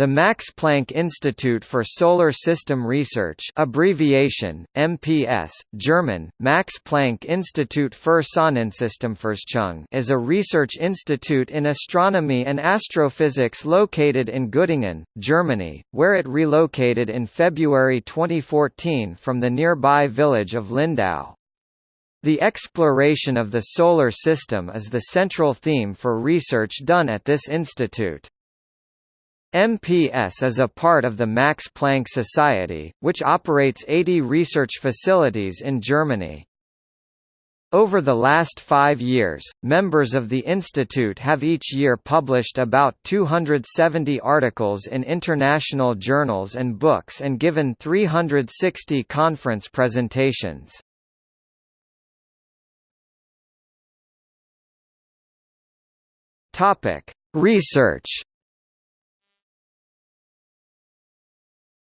The Max Planck Institute for Solar System Research abbreviation, MPS, German, Max Planck Institut für Sonnensystemforschung is a research institute in astronomy and astrophysics located in Göttingen, Germany, where it relocated in February 2014 from the nearby village of Lindau. The exploration of the Solar System is the central theme for research done at this institute. MPS is a part of the Max Planck Society, which operates 80 research facilities in Germany. Over the last five years, members of the institute have each year published about 270 articles in international journals and books and given 360 conference presentations. Research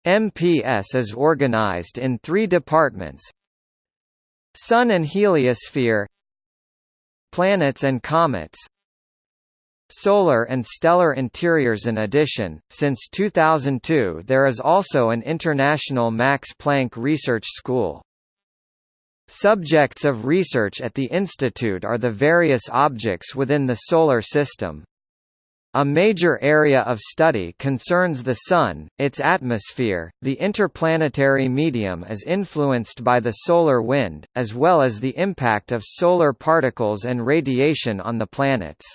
MPS is organized in three departments. Sun and heliosphere Planets and comets Solar and stellar interiors. In addition, since 2002 there is also an international Max Planck Research School. Subjects of research at the institute are the various objects within the Solar System, a major area of study concerns the Sun, its atmosphere, the interplanetary medium is influenced by the solar wind, as well as the impact of solar particles and radiation on the planets.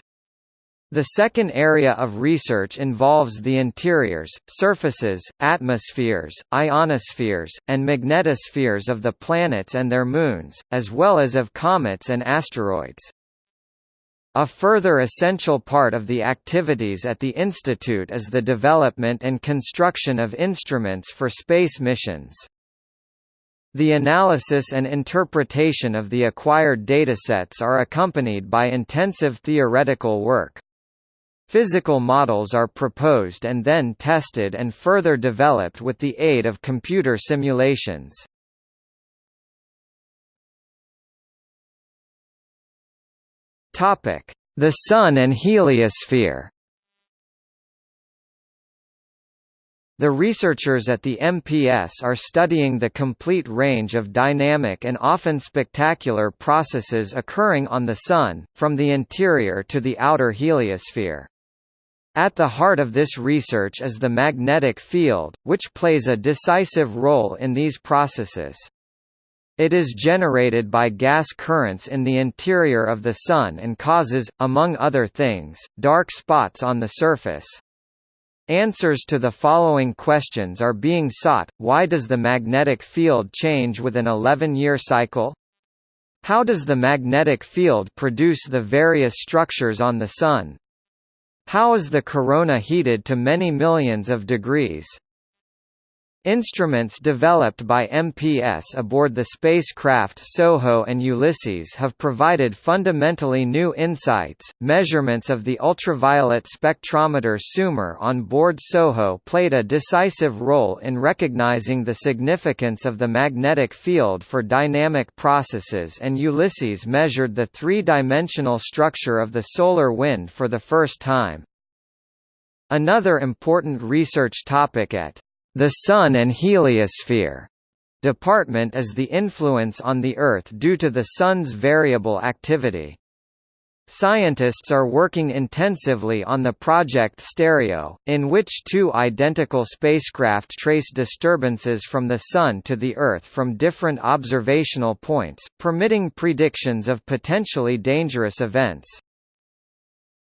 The second area of research involves the interiors, surfaces, atmospheres, ionospheres, and magnetospheres of the planets and their moons, as well as of comets and asteroids. A further essential part of the activities at the Institute is the development and construction of instruments for space missions. The analysis and interpretation of the acquired datasets are accompanied by intensive theoretical work. Physical models are proposed and then tested and further developed with the aid of computer simulations. The Sun and heliosphere. The researchers at the MPS are studying the complete range of dynamic and often spectacular processes occurring on the Sun, from the interior to the outer heliosphere. At the heart of this research is the magnetic field, which plays a decisive role in these processes. It is generated by gas currents in the interior of the Sun and causes, among other things, dark spots on the surface. Answers to the following questions are being sought, why does the magnetic field change with an 11-year cycle? How does the magnetic field produce the various structures on the Sun? How is the corona heated to many millions of degrees? Instruments developed by MPS aboard the spacecraft SOHO and Ulysses have provided fundamentally new insights. Measurements of the ultraviolet spectrometer SUMER on board SOHO played a decisive role in recognizing the significance of the magnetic field for dynamic processes, and Ulysses measured the three dimensional structure of the solar wind for the first time. Another important research topic at the Sun and Heliosphere department is the influence on the Earth due to the Sun's variable activity. Scientists are working intensively on the Project Stereo, in which two identical spacecraft trace disturbances from the Sun to the Earth from different observational points, permitting predictions of potentially dangerous events.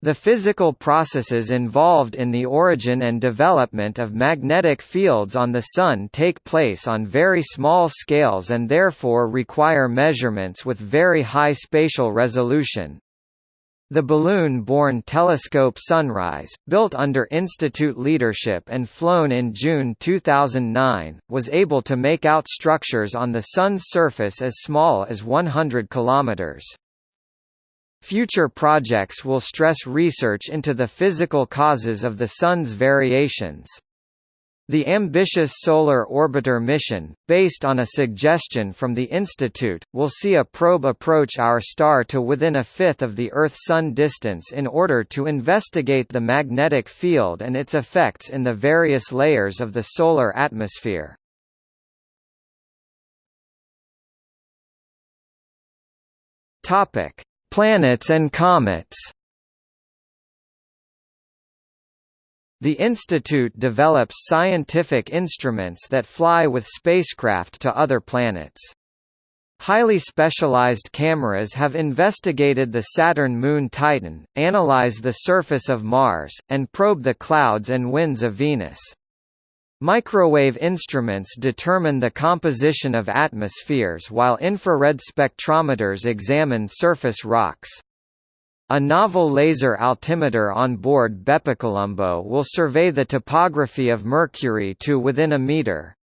The physical processes involved in the origin and development of magnetic fields on the Sun take place on very small scales and therefore require measurements with very high spatial resolution. The balloon-borne telescope Sunrise, built under Institute leadership and flown in June 2009, was able to make out structures on the Sun's surface as small as 100 kilometers. Future projects will stress research into the physical causes of the Sun's variations. The ambitious Solar Orbiter mission, based on a suggestion from the Institute, will see a probe approach our star to within a fifth of the Earth-Sun distance in order to investigate the magnetic field and its effects in the various layers of the solar atmosphere. Planets and comets The institute develops scientific instruments that fly with spacecraft to other planets. Highly specialized cameras have investigated the Saturn moon Titan, analyzed the surface of Mars, and probed the clouds and winds of Venus. Microwave instruments determine the composition of atmospheres while infrared spectrometers examine surface rocks. A novel laser altimeter on board BepiColombo will survey the topography of Mercury to within a meter.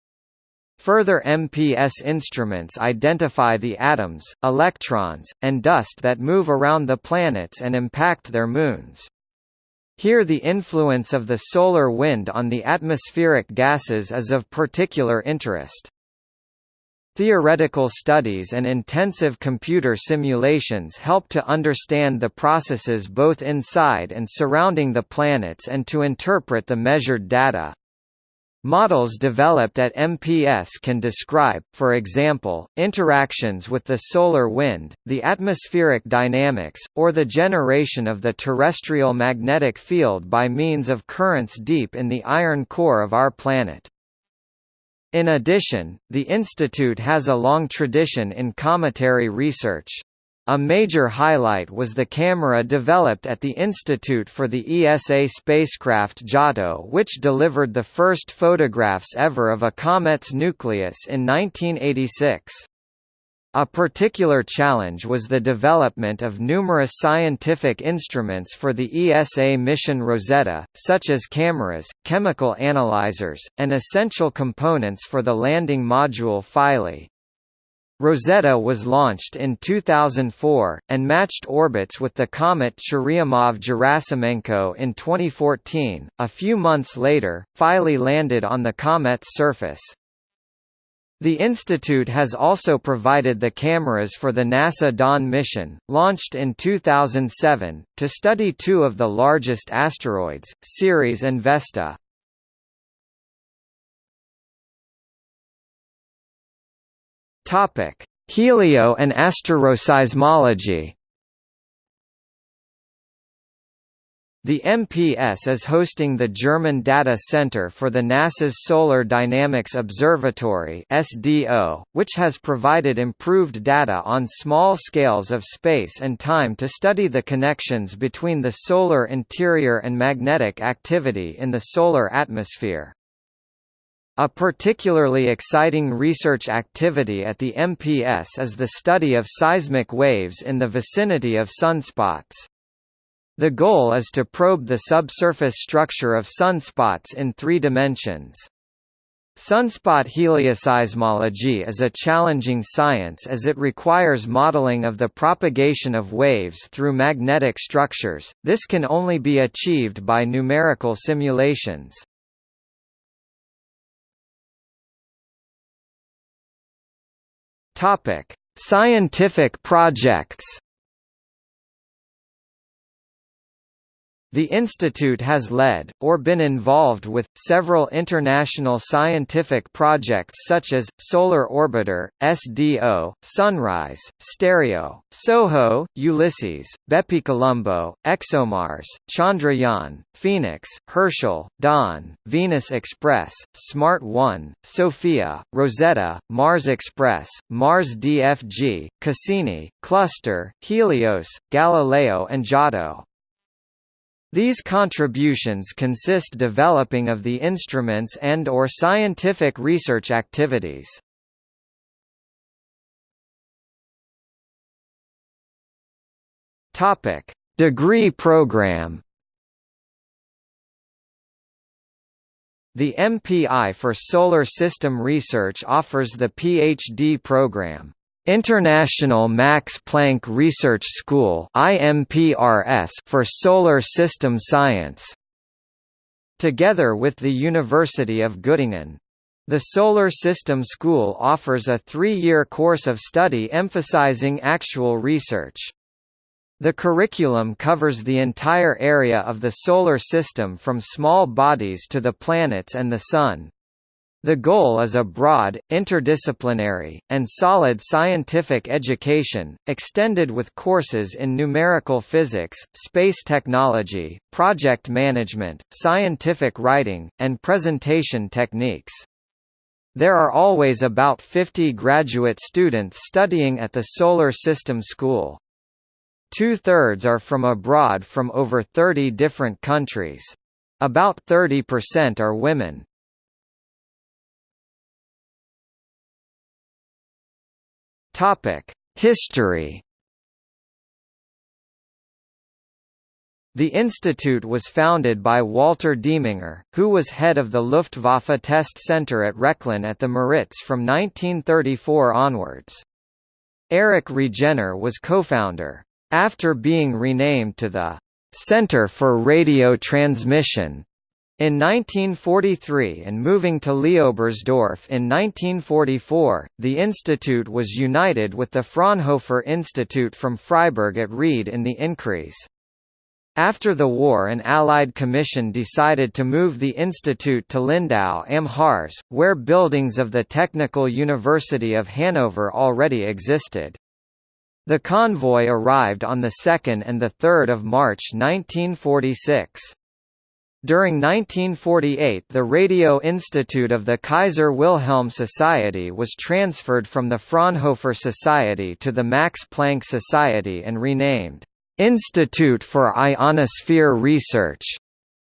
Further MPS instruments identify the atoms, electrons, and dust that move around the planets and impact their moons. Here the influence of the solar wind on the atmospheric gases is of particular interest. Theoretical studies and intensive computer simulations help to understand the processes both inside and surrounding the planets and to interpret the measured data. Models developed at MPS can describe, for example, interactions with the solar wind, the atmospheric dynamics, or the generation of the terrestrial magnetic field by means of currents deep in the iron core of our planet. In addition, the institute has a long tradition in cometary research. A major highlight was the camera developed at the Institute for the ESA spacecraft Giotto which delivered the first photographs ever of a comet's nucleus in 1986. A particular challenge was the development of numerous scientific instruments for the ESA mission Rosetta, such as cameras, chemical analyzers, and essential components for the landing module Philae. Rosetta was launched in 2004, and matched orbits with the comet Churyumov-Gerasimenko in 2014. A few months later, Philae landed on the comet's surface. The institute has also provided the cameras for the NASA Dawn mission, launched in 2007, to study two of the largest asteroids, Ceres and Vesta. Helio and asteroseismology The MPS is hosting the German Data Center for the NASA's Solar Dynamics Observatory (SDO), which has provided improved data on small scales of space and time to study the connections between the solar interior and magnetic activity in the solar atmosphere. A particularly exciting research activity at the MPS is the study of seismic waves in the vicinity of sunspots. The goal is to probe the subsurface structure of sunspots in three dimensions. Sunspot helioseismology is a challenging science as it requires modeling of the propagation of waves through magnetic structures, this can only be achieved by numerical simulations. Scientific projects The institute has led, or been involved with, several international scientific projects such as, Solar Orbiter, SDO, Sunrise, Stereo, SOHO, Ulysses, BepiColombo, ExoMars, Chandrayaan, Phoenix, Herschel, Dawn, Venus Express, Smart 1, SOFIA, Rosetta, Mars Express, Mars DFG, Cassini, Cluster, Helios, Galileo and Giotto. These contributions consist developing of the instruments and or scientific research activities. Topic: Degree program. The MPI for Solar System Research offers the PhD program. International Max Planck Research School for Solar System Science. together with the University of Göttingen. The Solar System School offers a three-year course of study emphasizing actual research. The curriculum covers the entire area of the Solar System from small bodies to the planets and the Sun. The goal is a broad, interdisciplinary, and solid scientific education, extended with courses in numerical physics, space technology, project management, scientific writing, and presentation techniques. There are always about 50 graduate students studying at the Solar System School. Two-thirds are from abroad from over 30 different countries. About 30% are women. History The institute was founded by Walter Dieminger, who was head of the Luftwaffe Test Center at Rechlin at the Müritz from 1934 onwards. Erich Regener was co-founder. After being renamed to the Center for Radio Transmission in 1943 and moving to Leobersdorf in 1944, the institute was united with the Fraunhofer Institute from Freiburg at Ried im Innkreis. After the war an Allied commission decided to move the institute to Lindau am Harz, where buildings of the Technical University of Hanover already existed. The convoy arrived on 2 and 3 March 1946. During 1948 the Radio Institute of the Kaiser Wilhelm Society was transferred from the Fraunhofer Society to the Max Planck Society and renamed Institute for Ionosphere Research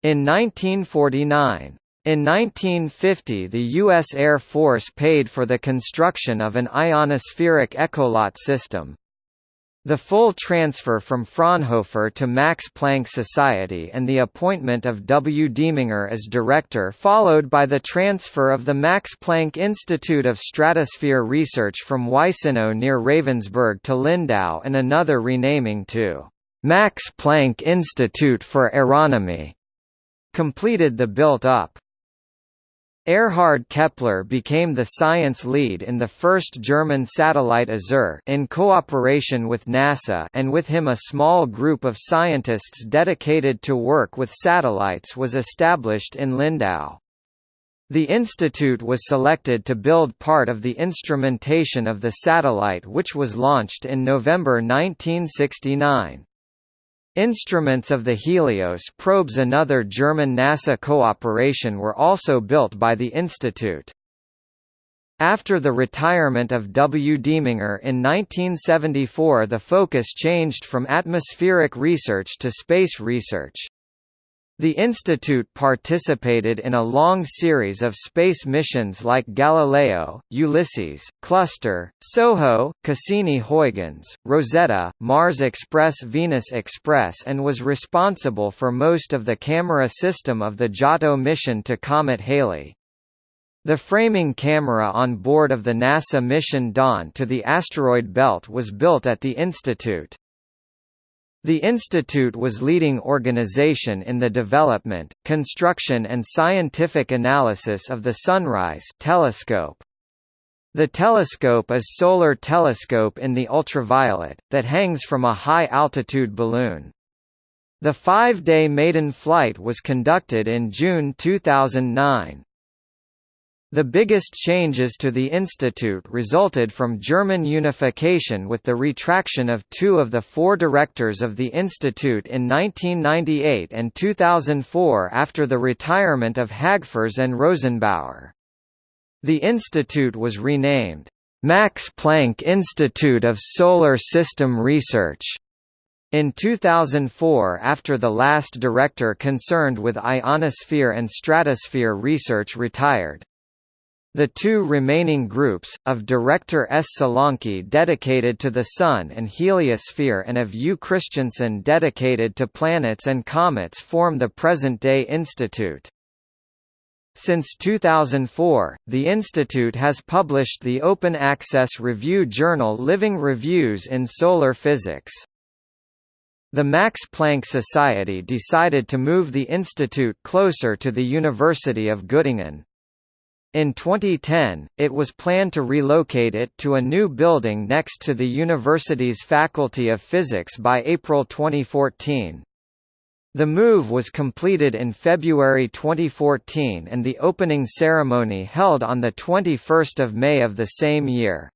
in 1949. In 1950 the U.S. Air Force paid for the construction of an ionospheric echolot system. The full transfer from Fraunhofer to Max Planck Society and the appointment of W. Dieminger as director followed by the transfer of the Max Planck Institute of Stratosphere Research from Weissenau near Ravensburg to Lindau and another renaming to Max Planck Institute for Aeronomy completed the built-up. Erhard Keppler became the science lead in the first German satellite Azur in cooperation with NASA and with him a small group of scientists dedicated to work with satellites was established in Lindau. The institute was selected to build part of the instrumentation of the satellite which was launched in November 1969. Instruments of the Helios probes another German NASA cooperation were also built by the institute. After the retirement of W. Dieminger in 1974 the focus changed from atmospheric research to space research. The institute participated in a long series of space missions like Galileo, Ulysses, Cluster, SOHO, Cassini-Huygens, Rosetta, Mars Express Venus Express and was responsible for most of the camera system of the Giotto mission to Comet Halley. The framing camera on board of the NASA mission Dawn to the asteroid belt was built at the institute. The institute was leading organization in the development, construction and scientific analysis of the Sunrise telescope. The telescope is solar telescope in the ultraviolet, that hangs from a high-altitude balloon. The five-day maiden flight was conducted in June 2009. The biggest changes to the institute resulted from German unification with the retraction of two of the four directors of the institute in 1998 and 2004 after the retirement of Hagfors and Rosenbauer. The institute was renamed, Max Planck Institute of Solar System Research. In 2004 after the last director concerned with ionosphere and stratosphere research retired. The two remaining groups, of Director S. Solanki dedicated to the Sun and heliosphere and of U. Christensen dedicated to planets and comets form the present-day institute. Since 2004, the institute has published the open-access review journal Living Reviews in Solar Physics. The Max Planck Society decided to move the institute closer to the University of Göttingen. In 2010, it was planned to relocate it to a new building next to the university's Faculty of Physics by April 2014. The move was completed in February 2014 and the opening ceremony held on 21 May of the same year.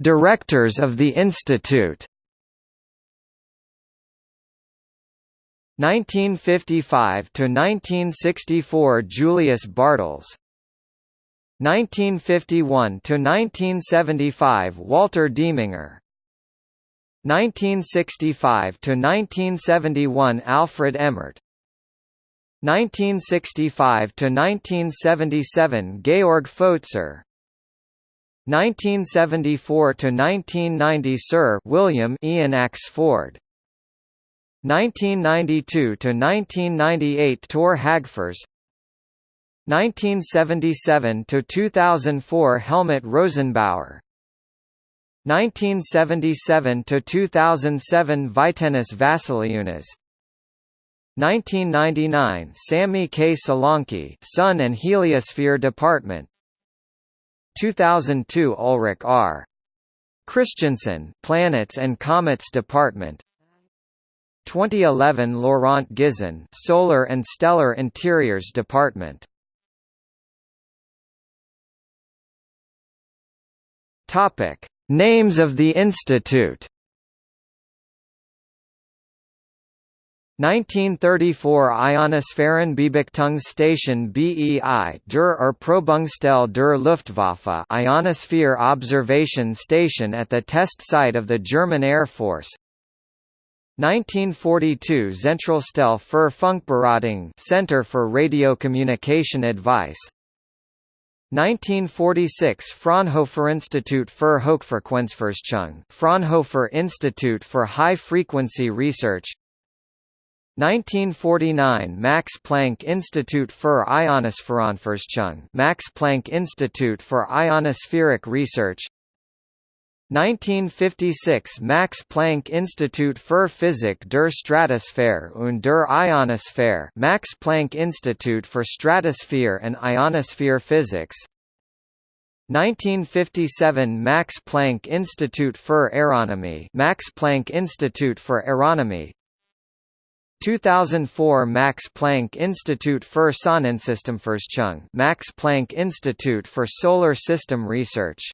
Directors of the institute 1955 to 1964 Julius Bartels. 1951 to 1975 Walter Dieminger. 1965 to 1971 Alfred Ehmert. 1965 to 1977 Georg Pfotzer 1974 to 1990 Sir William Ian Axford 1992 to 1998 Tor Hagfors. 1977 to 2004 Helmut Rosenbauer. 1977 to 2007 Vytenis Vasyliūnas 1999 Sami K. Solanki Sun and Heliosphere Department. 2002 Ulrich R. Christensen Planets and Comets Department 2011 Laurent Gizon Solar and Stellar Interiors Department. Topic. Names of the institute. 1934 Ionosphärenbeobachtungs BEI der Erprobungsstelle der Luftwaffe Ionosphere Observation Station at the test site of the German Air Force 1942 Zentralstelle für Funkberatung Center for Radio Communication Advice. 1946 Fraunhofer Institut für Hochfrequenzforschung Fraunhofer Institute for High Frequency Research. 1949 Max Planck Institute für Ionosphärenforschung Max Planck Institute for Ionospheric Research 1956 Max Planck Institut für Physik der Stratosphäre und der Ionosphäre Max Planck Institute for Stratosphere and Ionosphere Physics. 1957 Max Planck Institute für Aeronomy Max Planck Institute for Aeronomy. 2004 Max Planck Institute für Sonnensystemforschung Max Planck Institute for Solar System Research